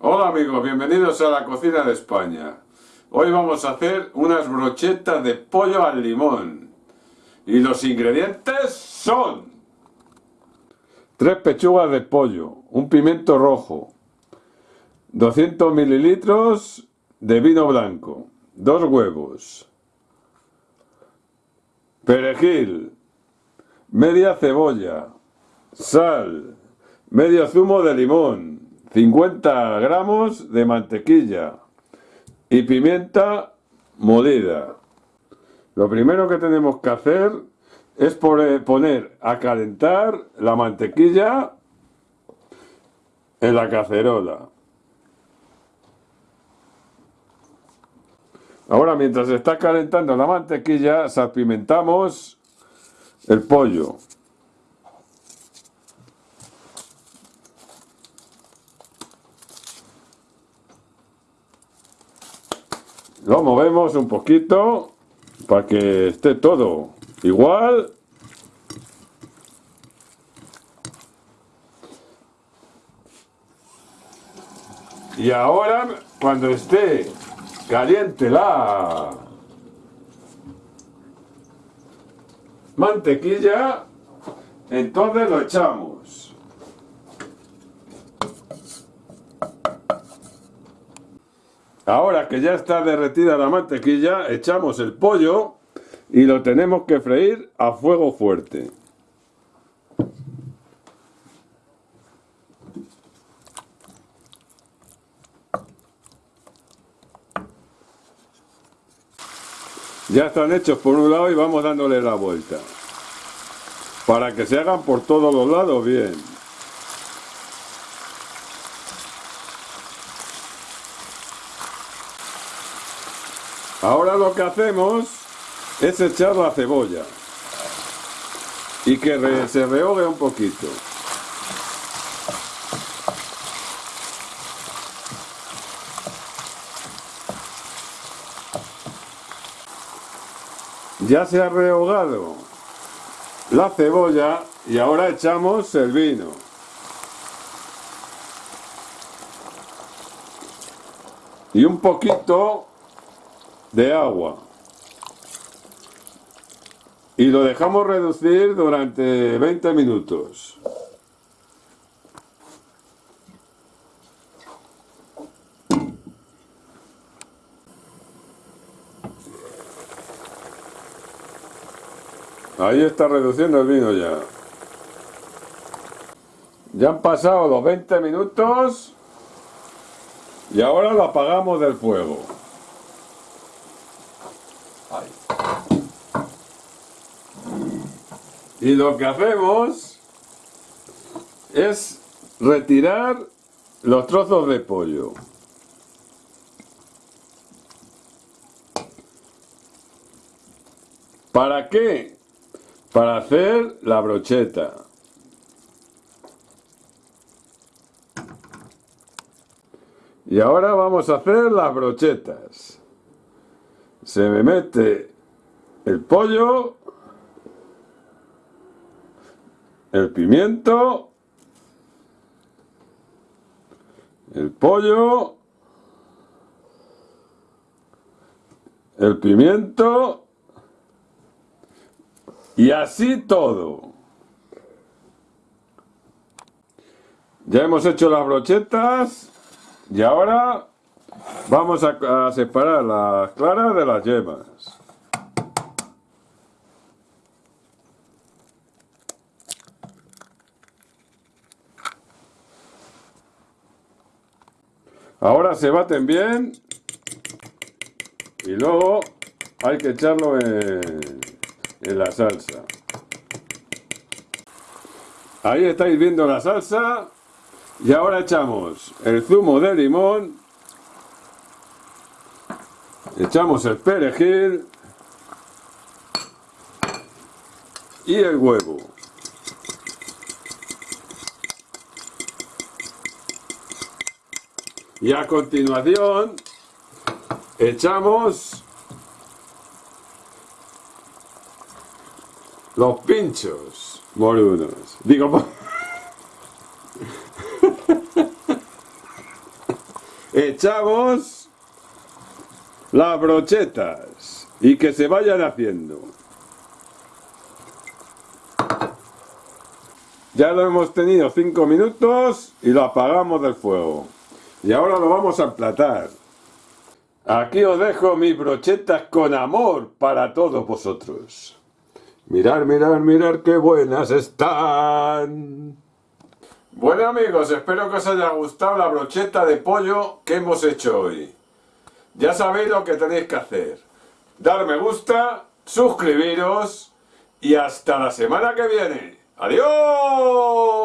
Hola amigos, bienvenidos a la cocina de España. Hoy vamos a hacer unas brochetas de pollo al limón. Y los ingredientes son... Tres pechugas de pollo, un pimiento rojo, 200 mililitros de vino blanco, dos huevos, perejil, media cebolla, sal, medio zumo de limón, 50 gramos de mantequilla y pimienta molida. Lo primero que tenemos que hacer es poner a calentar la mantequilla en la cacerola. Ahora mientras está calentando la mantequilla salpimentamos el pollo. Lo movemos un poquito para que esté todo igual. Y ahora, cuando esté caliente la mantequilla, entonces lo echamos. Ahora que ya está derretida la mantequilla, echamos el pollo y lo tenemos que freír a fuego fuerte. Ya están hechos por un lado y vamos dándole la vuelta. Para que se hagan por todos los lados bien. Ahora lo que hacemos es echar la cebolla y que se rehogue un poquito. Ya se ha rehogado la cebolla y ahora echamos el vino. Y un poquito de agua. Y lo dejamos reducir durante 20 minutos. Ahí está reduciendo el vino ya. Ya han pasado los 20 minutos y ahora lo apagamos del fuego. Y lo que hacemos es retirar los trozos de pollo. ¿Para qué? Para hacer la brocheta. Y ahora vamos a hacer las brochetas. Se me mete el pollo el pimiento, el pollo, el pimiento y así todo. Ya hemos hecho las brochetas y ahora vamos a, separar las claras de las yemas. Ahora se baten bien y luego hay que echarlo en, la salsa. Ahí estáis viendo la salsa y ahora echamos el zumo de limón, echamos el perejil y el huevo. Y a continuación echamos los pinchos morunos. Digo, echamos las brochetas y que se vayan haciendo. Ya lo hemos tenido 5 minutos y lo apagamos del fuego. Y ahora lo vamos a emplatar. Aquí os dejo mis brochetas con amor para todos vosotros. Mirar, mirar, mirar qué buenas están. Bueno amigos, espero que os haya gustado la brocheta de pollo que hemos hecho hoy. Ya sabéis lo que tenéis que hacer. Dar me gusta, suscribiros y hasta la semana que viene. ¡Adiós!